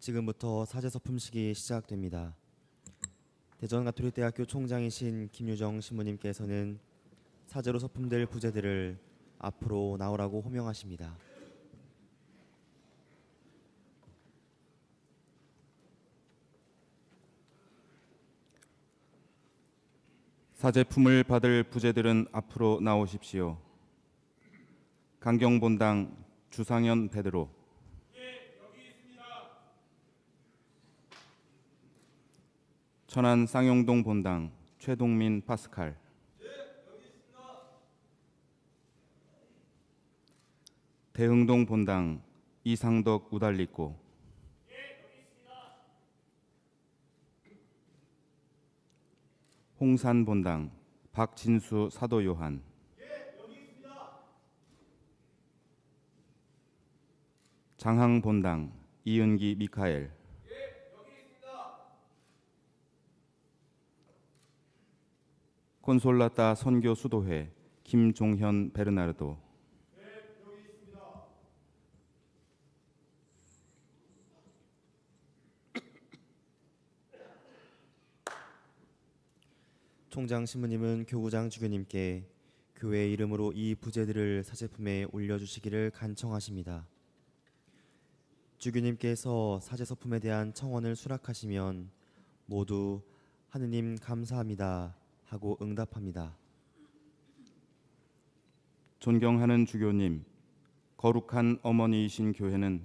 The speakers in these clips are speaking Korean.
지금부터 사제 서 품식이 시작됩니다. 대전 가톨릭대학교 총장이신 김유정 신부님께서는 사제로 서품될 부제들을 앞으로 나오라고 호명하십니다. 사제품을 받을 부제들은 앞으로 나오십시오. 강경본당 주상현 베드로 천안 쌍용동 본당 최동민 파스칼. 대흥동 본당 이상덕 우달리꼬 홍산 본당 박진수 사도 요한. 장항 본당 이은기 미카엘 콘솔라따 선교 수도회 김종현 베르나르도 총장 신부님은 교구장 주교님께 교회 이름으로 이 부제들을 사제품에 올려주시기를 간청하십니다. 주교님께서 사제 서품에 대한 청원을 수락하시면 모두 하느님 감사합니다 하고 응답합니다. 존경하는 주교님, 거룩한 어머니이신 교회는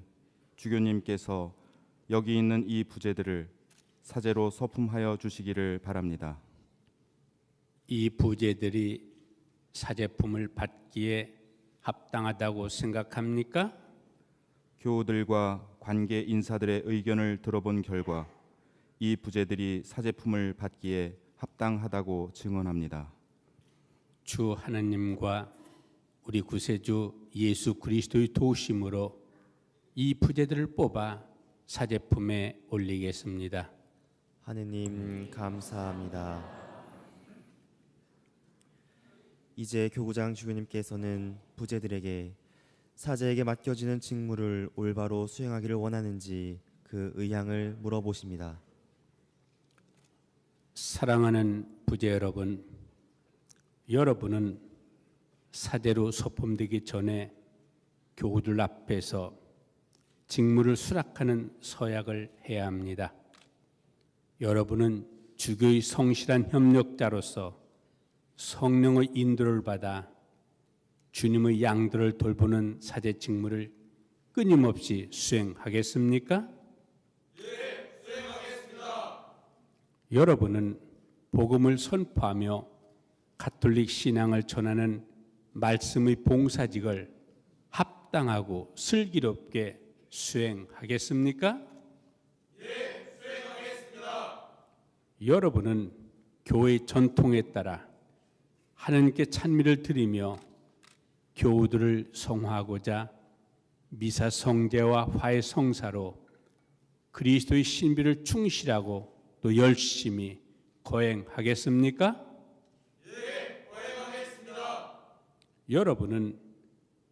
주교님께서 여기 있는 이 부제들을 사제로 서품하여 주시기를 바랍니다. 이 부제들이 사제품을 받기에 합당하다고 생각합니까? 교우들과 관계 인사들의 의견을 들어본 결과 이 부제들이 사제품을 받기에 합당하다고 증언합니다. 주 하나님과 우리 구세주 예수 그리스도의 도우심으로 이 부제들을 뽑아 사제품에 올리겠습니다. 하느님 감사합니다. 이제 교구장 주교님께서는 부제들에게 사제에게 맡겨지는 직무를 올바로 수행하기를 원하는지 그 의향을 물어보십니다. 사랑하는 부제 여러분, 여러분은 사제로 소품되기 전에 교우들 앞에서 직무를 수락하는 서약을 해야 합니다. 여러분은 주교의 성실한 협력자로서 성령의 인도를 받아 주님의 양들을 돌보는 사제 직무를 끊임없이 수행하겠습니까? 여러분은 복음을 선포하며 가톨릭 신앙을 전하는 말씀의 봉사직을 합당하고 슬기롭게 수행하겠습니까? 예, 수행하겠습니다. 여러분은 교회 전통에 따라 하나님께 찬미를 드리며 교우들을 성화하고자 미사 성제와 화해 성사로 그리스도의 신비를 충실하고 또 열심히 거행하겠습니까? 예, 거행하겠습니다. 여러분은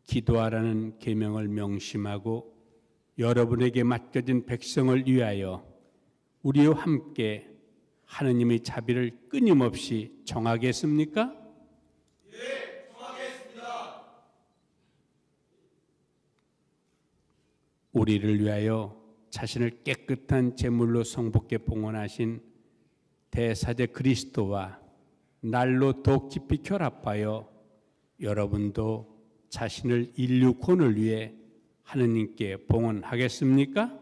기도하라는 계명을 명심하고 여러분에게 맡겨진 백성을 위하여 우리와 함께 하느님의 자비를 끊임없이 정하겠습니까? 예, 정하겠습니다. 우리를 위하여 자신을 깨끗한 제물로 성복게 봉헌하신 대사제 그리스도와 날로 더 깊이 결합하여 여러분도 자신을 인류 권을 위해 하느님께 봉헌하겠습니까?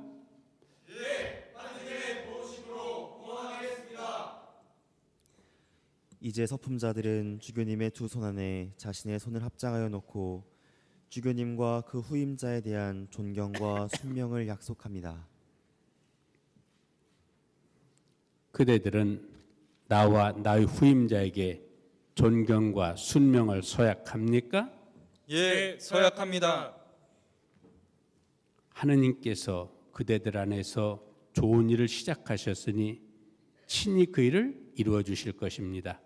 이제 서품자들은 주교님의 두 손 안에 자신의 손을 합장하여 놓고 주교님과 그 후임자에 대한 존경과 순명을 약속합니다. 그대들은 나와 나의 후임자에게 존경과 순명을 서약합니까? 예, 서약합니다. 하느님께서 그대들 안에서 좋은 일을 시작하셨으니 친히 그 일을 이루어 주실 것입니다.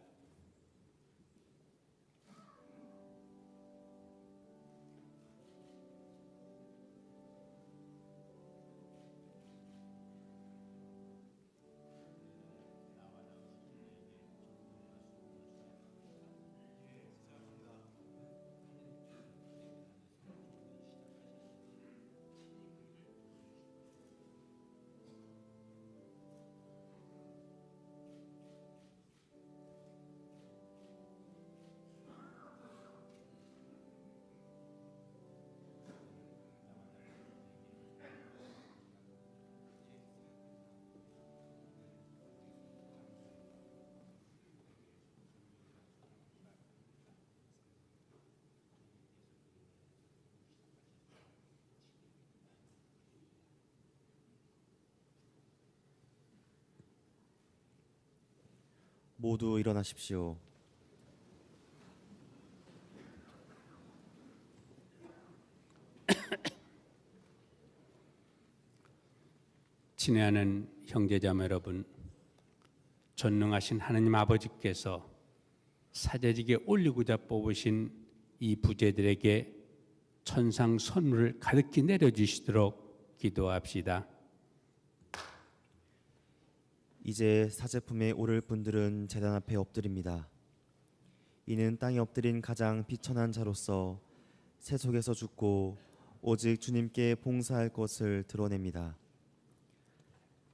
모두 일어나십시오. 친애하는 형제자매 여러분, 전능하신 하나님 아버지께서 사제직에 올리고자 뽑으신 이 부제들에게 천상 선물을 가득히 내려주시도록 기도합시다. 이제 사제품에 오를 분들은 제단 앞에 엎드립니다. 이는 땅에 엎드린 가장 비천한 자로서 새 속에서 죽고 오직 주님께 봉사할 것을 드러냅니다.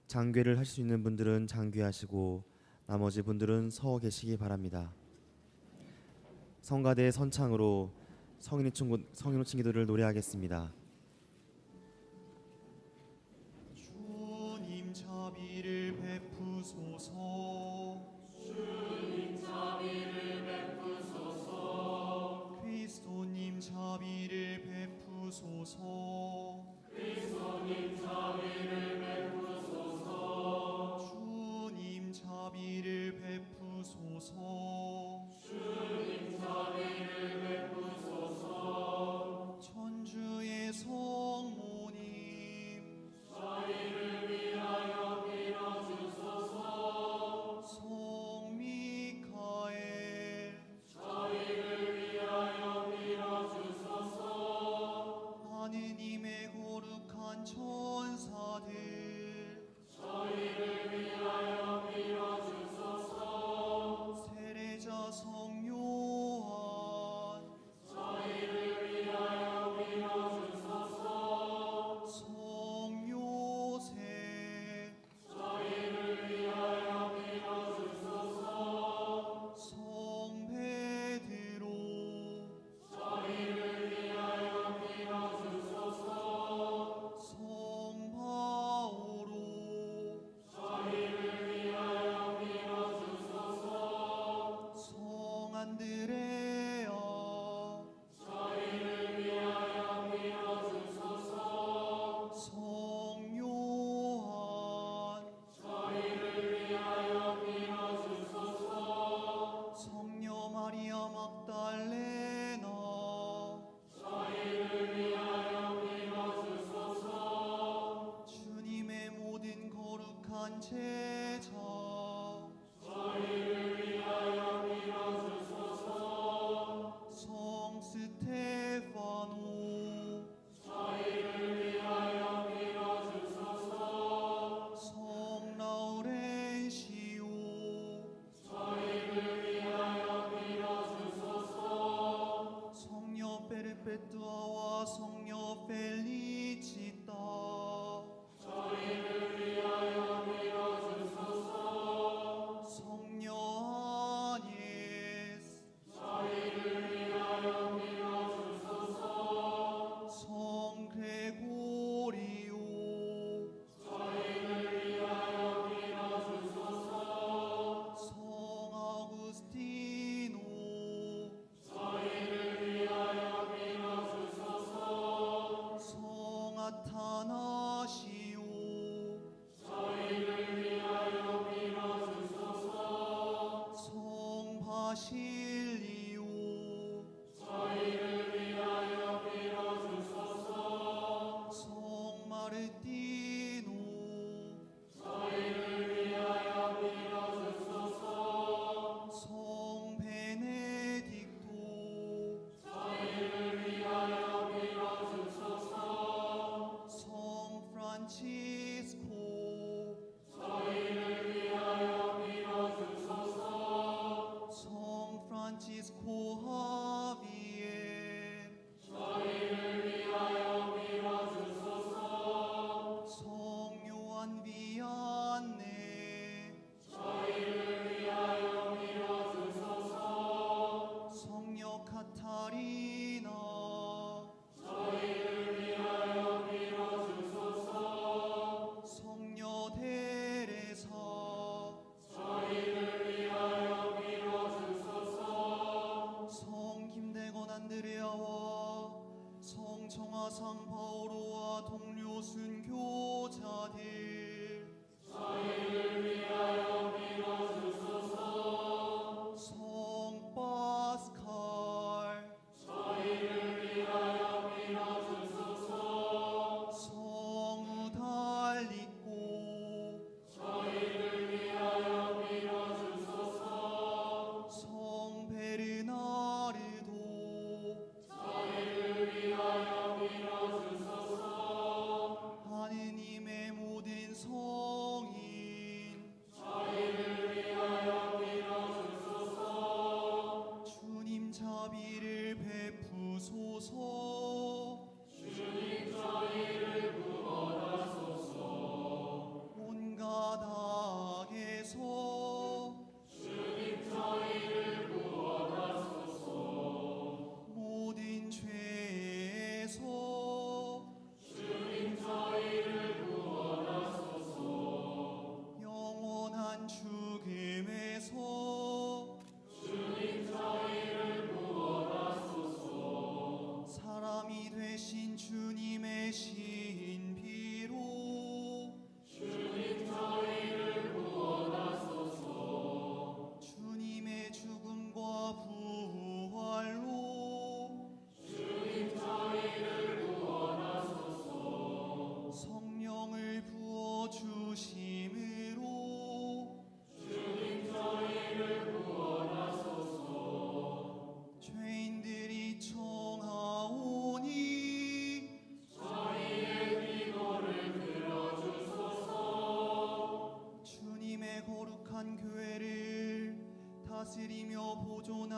장괴를 할 수 있는 분들은 장괴하시고 나머지 분들은 서 계시기 바랍니다. 성가대 선창으로 성인호칭 기도를 노래하겠습니다.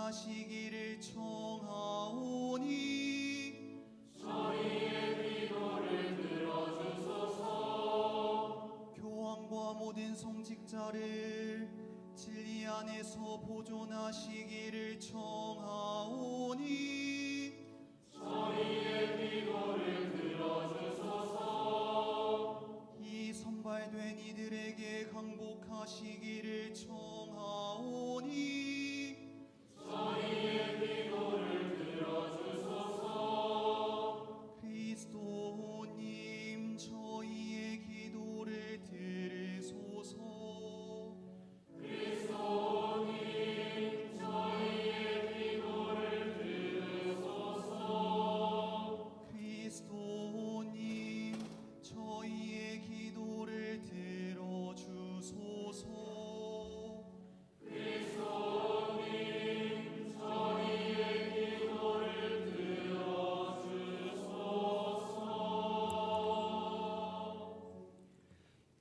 하시기를 청하오니 교황과 모든 성직자를 진리 안에서 보존하시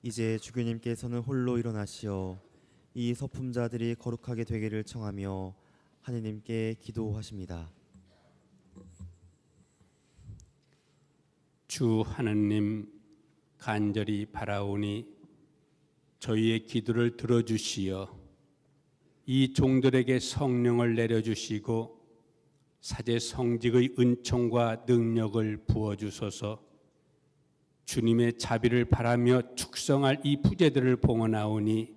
이제 주교님께서는 홀로 일어나시어 이 서품자들이 거룩하게 되기를 청하며 하느님께 기도하십니다. 주 하느님 간절히 바라오니 저희의 기도를 들어주시어 이 종들에게 성령을 내려주시고 사제 성직의 은총과 능력을 부어주소서 주님의 자비를 바라며 축성할 이 부제들을 봉헌하오니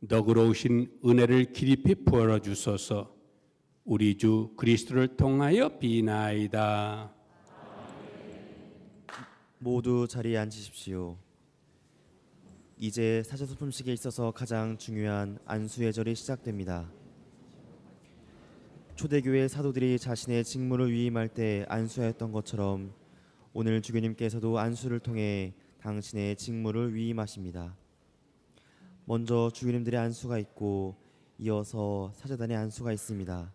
너그러우신 은혜를 길이 베풀어 주소서 우리 주 그리스도를 통하여 비나이다. 모두 자리에 앉으십시오. 이제 사제소품식에 있어서 가장 중요한 안수의 절이 시작됩니다. 초대교회 사도들이 자신의 직무를 위임할 때 안수하였던 것처럼 오늘 주교님께서도 안수를 통해 당신의 직무를 위임하십니다. 먼저 주교님들의 안수가 있고 이어서 사제단의 안수가 있습니다.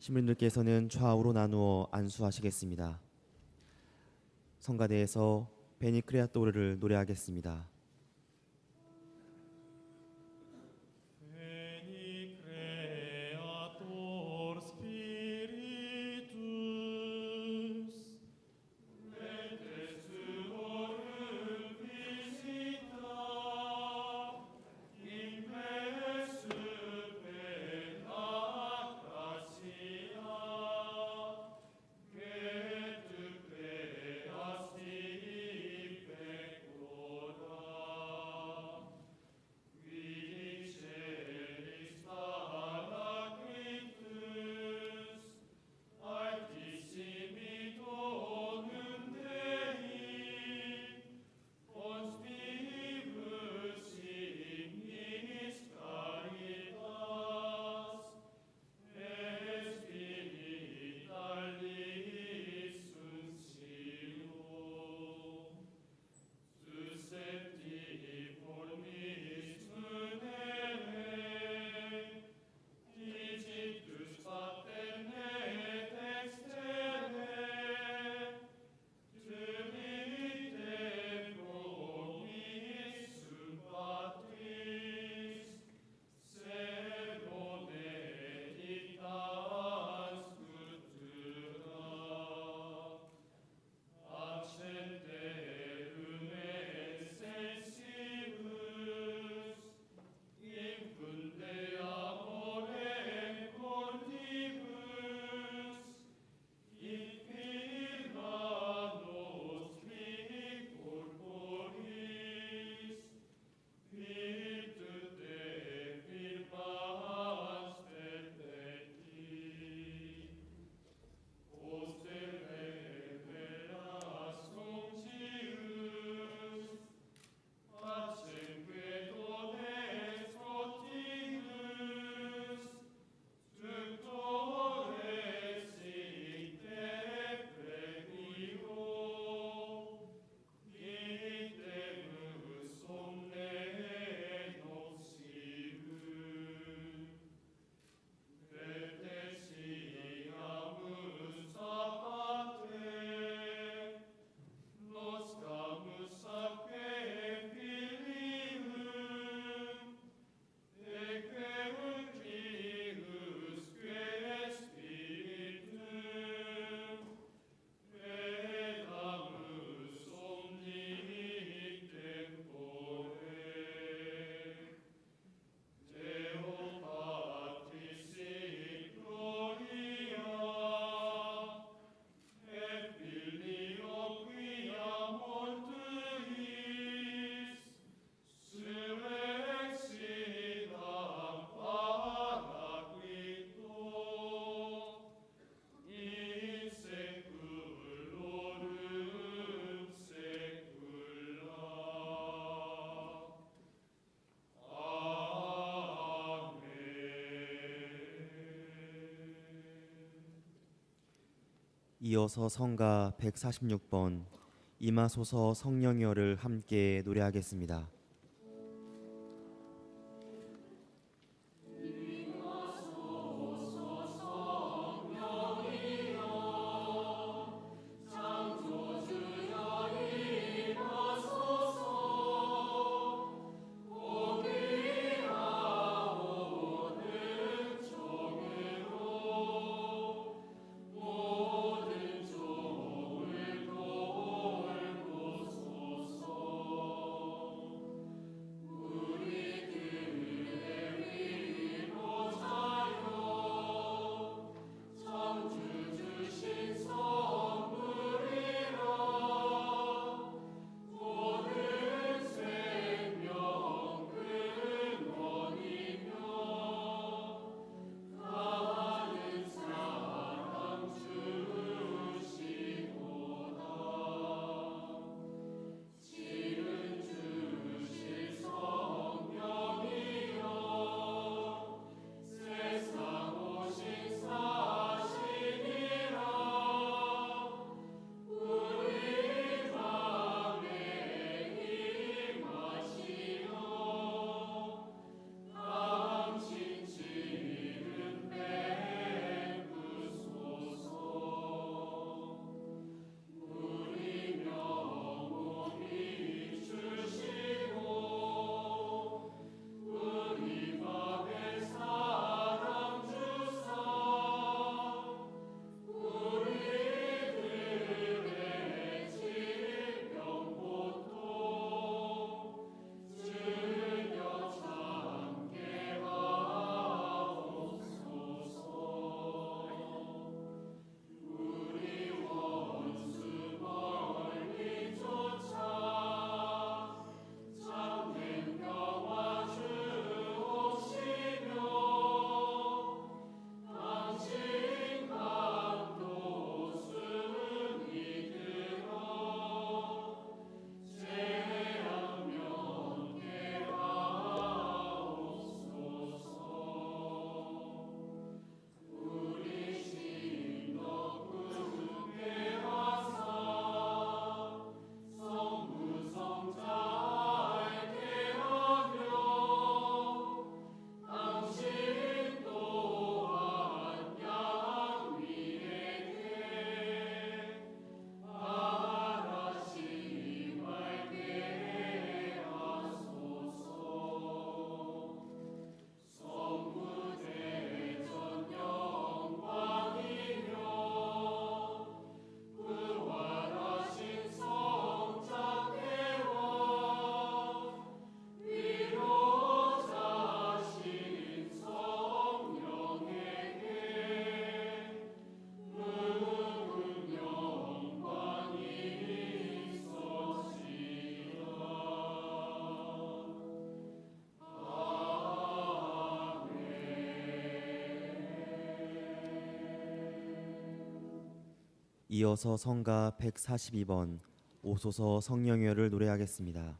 신부님들께서는 좌우로 나누어 안수하시겠습니다. 성가대에서 베니크레아토르를 노래하겠습니다. 이어서 성가 146번 이마소서 성령여를 함께 노래하겠습니다. 이어서 성가 142번 오소서 성령여를 노래하겠습니다.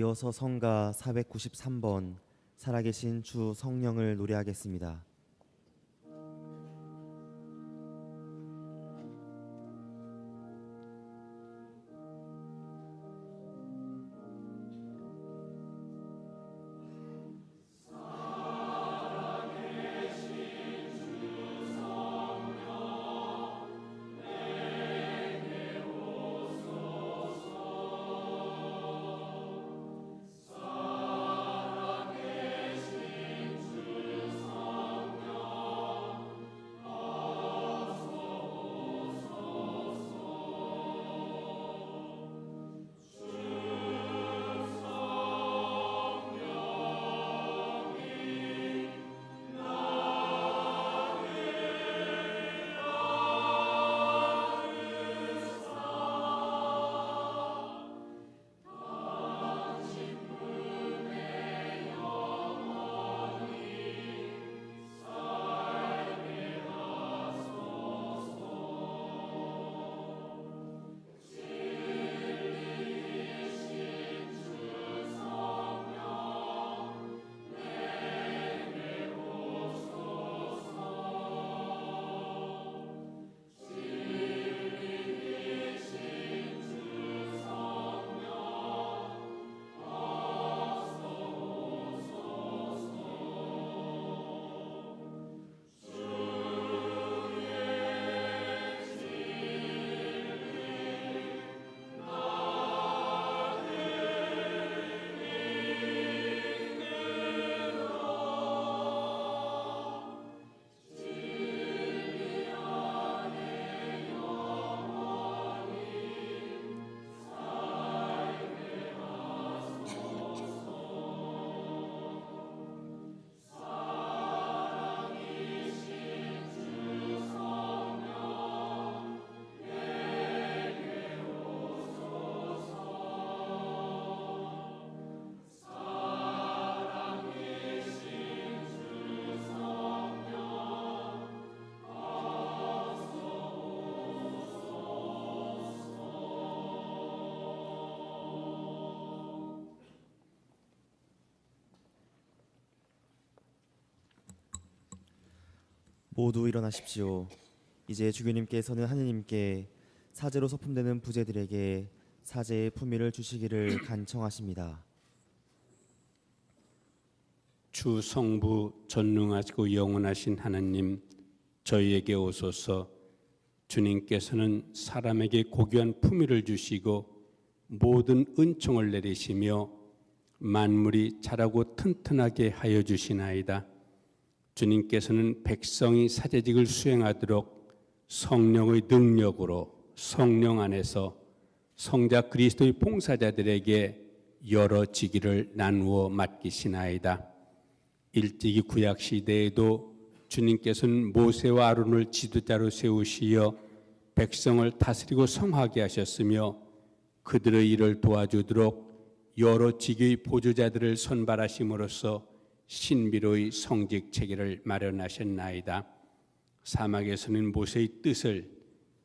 이어서 성가 493번 살아계신 주 성령을 노래하겠습니다. 모두 일어나십시오. 이제 주교님께서는 하느님께 사제로 소품되는 부제들에게 사제의 품위를 주시기를 간청하십니다. 주 성부 전능하시고 영원하신 하나님 저희에게 오소서 주님께서는 사람에게 고귀한 품위를 주시고 모든 은총을 내리시며 만물이 자라고 튼튼하게 하여 주시나이다. 주님께서는 백성이 사제직을 수행하도록 성령의 능력으로 성령 안에서 성자 그리스도의 봉사자들에게 여러 직위를 나누어 맡기시나이다. 일찍이 구약 시대에도 주님께서는 모세와 아론을 지도자로 세우시어 백성을 다스리고 성하게 하셨으며 그들의 일을 도와주도록 여러 직의 보조자들을 선발하심으로써 신비로의 성직 체계를 마련하셨나이다. 사막에서는 모세의 뜻을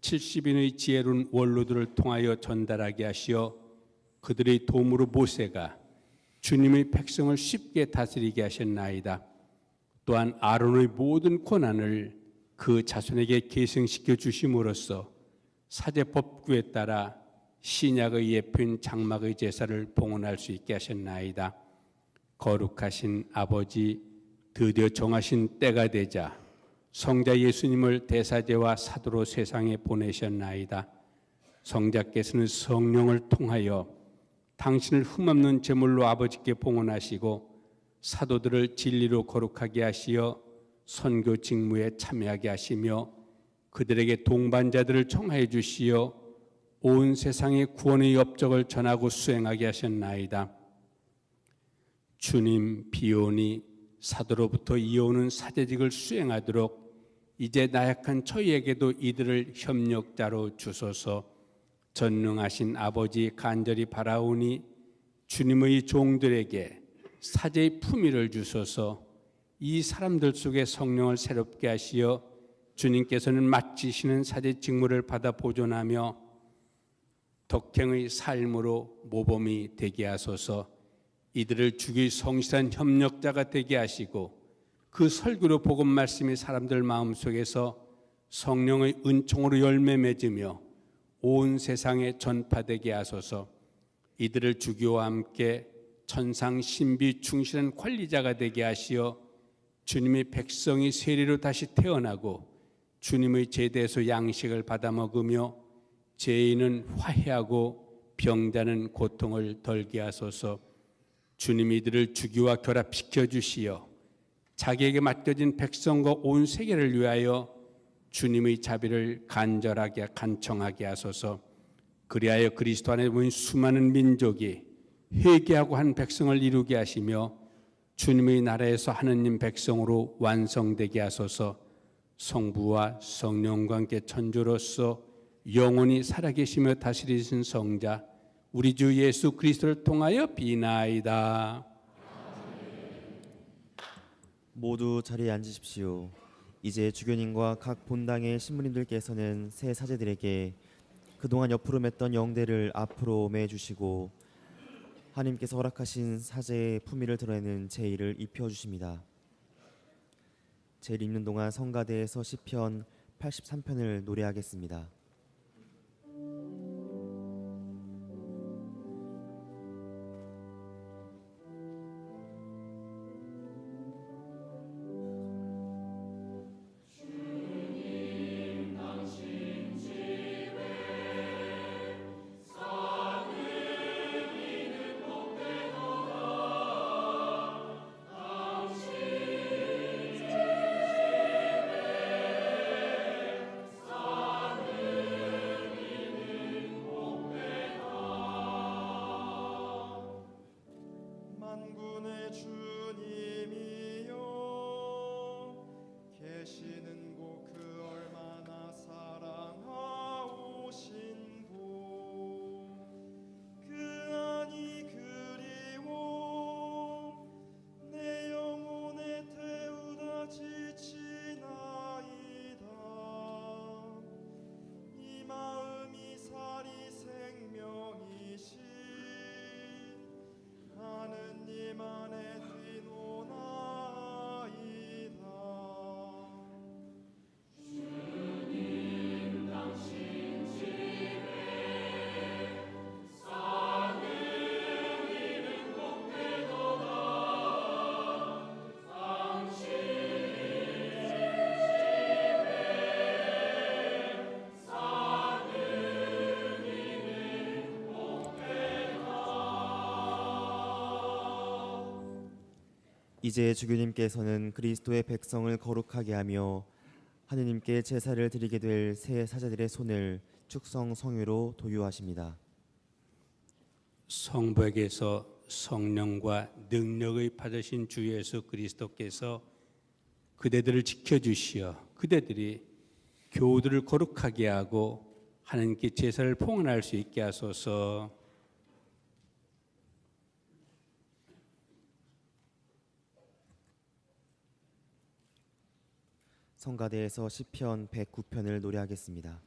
70인의 지혜로운 원로들을 통하여 전달하게 하시어 그들의 도움으로 모세가 주님의 백성을 쉽게 다스리게 하셨나이다. 또한 아론의 모든 권한을 그 자손에게 계승시켜 주심으로써 사제법규에 따라 신약의 예표인 장막의 제사를 봉헌할 수 있게 하셨나이다. 거룩하신 아버지 드디어 정하신 때가 되자 성자 예수님을 대사제와 사도로 세상에 보내셨나이다. 성자께서는 성령을 통하여 당신을 흠없는 제물로 아버지께 봉헌하시고 사도들을 진리로 거룩하게 하시어 선교 직무에 참여하게 하시며 그들에게 동반자들을 청하여 주시어 온 세상에 구원의 업적을 전하고 수행하게 하셨나이다. 주님 비오니 사도로부터 이어오는 사제직을 수행하도록 이제 나약한 저희에게도 이들을 협력자로 주소서 전능하신 아버지 간절히 바라오니 주님의 종들에게 사제의 품위를 주소서 이 사람들 속에 성령을 새롭게 하시어 주님께서는 맡기시는 사제 직무를 받아 보존하며 덕행의 삶으로 모범이 되게 하소서 이들을 주기 성실한 협력자가 되게 하시고 그 설교로 복음 말씀이 사람들 마음속에서 성령의 은총으로 열매 맺으며 온 세상에 전파되게 하소서. 이들을 주기와 함께 천상 신비 충실한 관리자가 되게 하시어 주님의 백성이 세리로 다시 태어나고 주님의 제대에서 양식을 받아 먹으며 죄인은 화해하고 병자는 고통을 덜게 하소서. 주님이 이들을 주기와 결합시켜 주시어 자기에게 맡겨진 백성과 온 세계를 위하여 주님의 자비를 간절하게 간청하게 하소서. 그리하여 그리스도 안에 모인 수많은 민족이 회개하고 한 백성을 이루게 하시며 주님의 나라에서 하느님 백성으로 완성되게 하소서. 성부와 성령과 함께 천주로서 영원히 살아계시며 다스리신 성자 우리 주 예수 그리스도를 통하여 비나이다. 모두 자리에 앉으십시오. 이제 주교님과 각 본당의 신부님들께서는 새 사제들에게 그동안 옆으로 맸던 영대를 앞으로 매주시고 하나님께서 허락하신 사제의 품위를 드러내는 제의를 입혀 주십니다. 제일 입는 동안 성가대에서 시편 83편을 노래하겠습니다. 이제 주교님께서는 그리스도의 백성을 거룩하게 하며 하느님께 제사를 드리게 될 새 사제들의 손을 축성 성유로 도유하십니다. 성부에게서 성령과 능력의 받으신 주 예수 그리스도께서 그대들을 지켜주시어 그대들이 교우들을 거룩하게 하고 하나님께 제사를 봉헌할 수 있게 하소서. 성가대에서 시편 109편을 노래하겠습니다.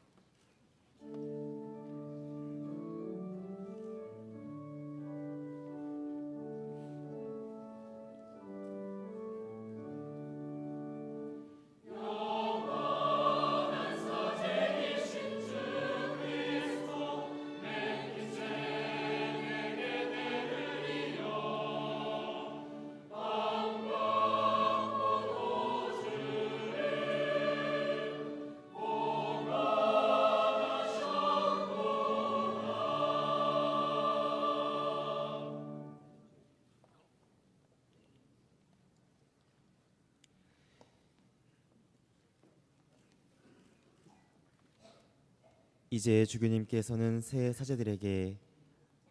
이제 주교님께서는 새 사제들에게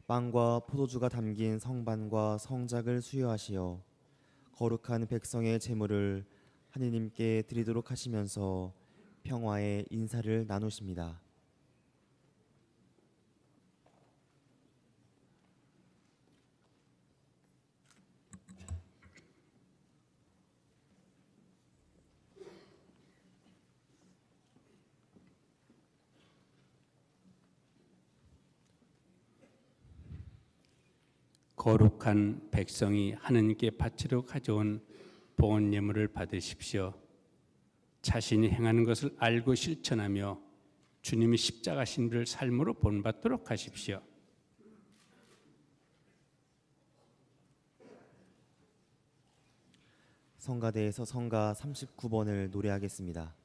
빵과 포도주가 담긴 성반과 성작을 수여하시어 거룩한 백성의 제물을 하느님께 드리도록 하시면서 평화의 인사를 나누십니다. 거룩한 백성이 하느님께 바치러 가져온 봉헌 예물을 받으십시오. 자신이 행하는 것을 알고 실천하며 주님이 십자가 신비를 삶으로 본받도록 하십시오. 성가대에서 성가 39번을 노래하겠습니다.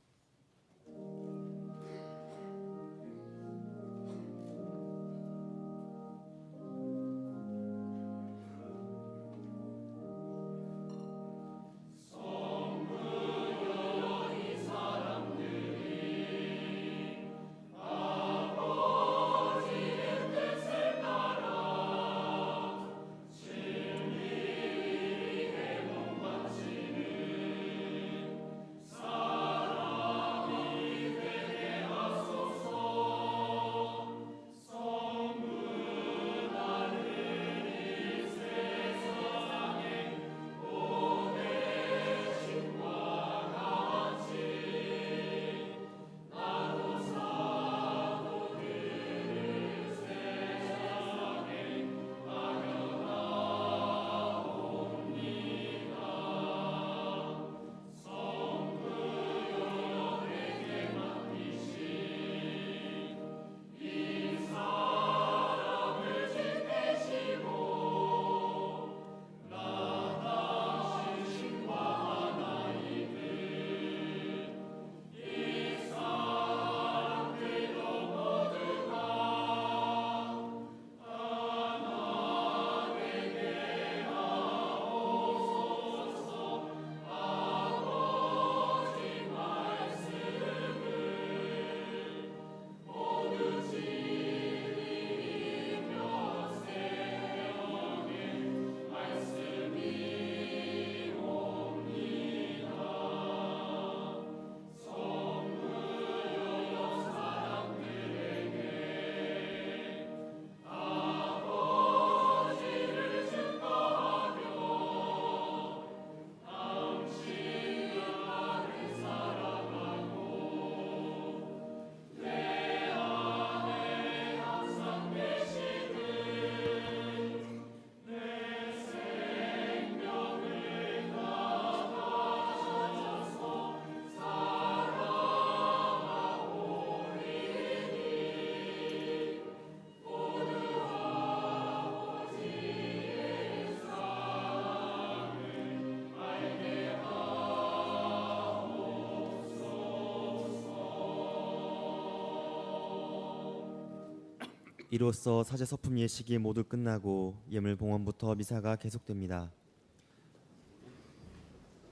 이로써 사제 서품 예식이 모두 끝나고 예물 봉헌부터 미사가 계속됩니다.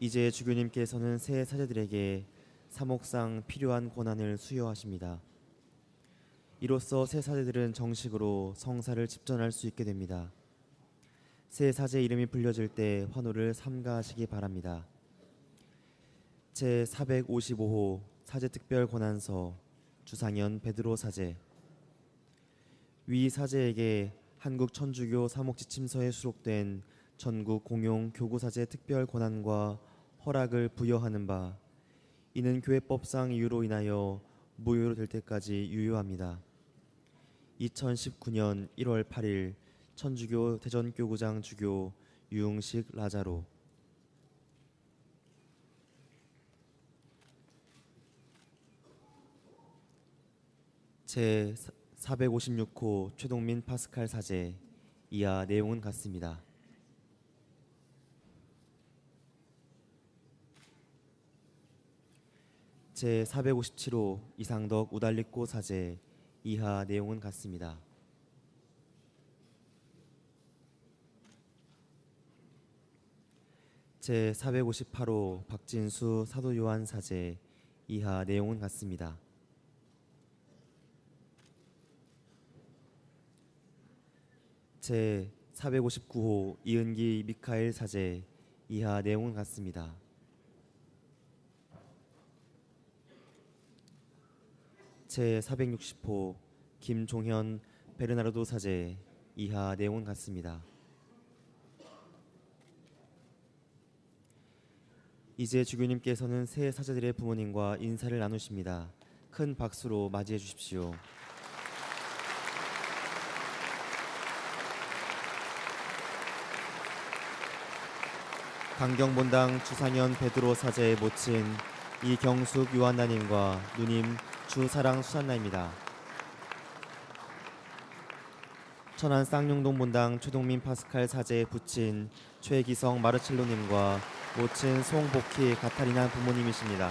이제 주교님께서는 새 사제들에게 사목상 필요한 권한을 수여하십니다. 이로써 새 사제들은 정식으로 성사를 집전할 수 있게 됩니다. 새 사제 이름이 불려질 때 환호를 삼가하시기 바랍니다. 제 455호 사제 특별 권한서 주상현 베드로 사제 위 사제에게 한국 천주교 사목지침서에 수록된 전국 공용 교구사제 특별 권한과 허락을 부여하는 바 이는 교회법상 이유로 인하여 무효로 될 때까지 유효합니다. 2019년 1월 8일 천주교 대전교구장 주교 유흥식 라자로 제 456호 최동민 파스칼 사제 이하 내용은 같습니다. 제 457호 이상덕 우달리꼬 사제 이하 내용은 같습니다. 제 458호 박진수 사도 요한 사제 이하 내용은 같습니다. 제 459호 이은기 미카엘 사제 이하 내용은 같습니다. 제 460호 김종현 베르나르도 사제 이하 내용은 같습니다. 이제 주교님께서는 새 사제들의 부모님과 인사를 나누십니다. 큰 박수로 맞이해 주십시오. 강경본당 주상현 베드로 사제의 모친 이경숙 요한나님과 누님 주사랑 수산나입니다. 천안 쌍용동 본당 최동민 파스칼 사제의 부친 최기성 마르첼로님과 모친 송복희 가타리나 부모님이십니다.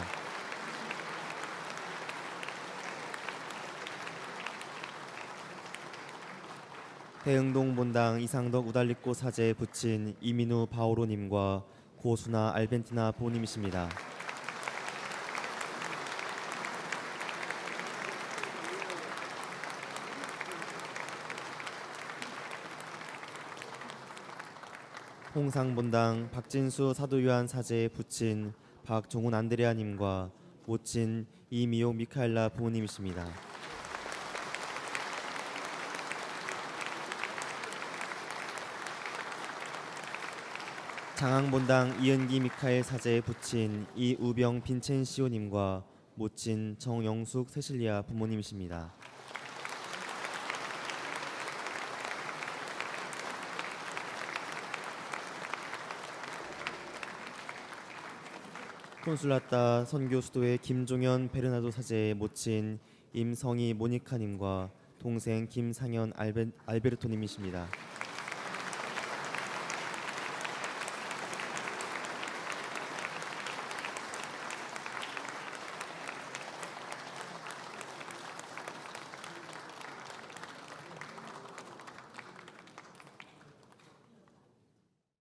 대흥동 본당 이상덕 우달리꼬 사제의 부친 이민우 바오로님과 고수나 알벤티나 부모님이십니다. 홍상본당 박진수 사도요한 사제의 부친 박종훈 안드레아님과 모친 이미옥 미카엘라 부모님이십니다. 장항본당 이은기 미카엘 사제의 부친 이우병 빈첸시오님과 모친 정영숙 세실리아 부모님이십니다. 콘술라따 선교 수도의 김종현 베르나도 사제의 모친 임성희 모니카님과 동생 김상현 알베, 알베르토님이십니다.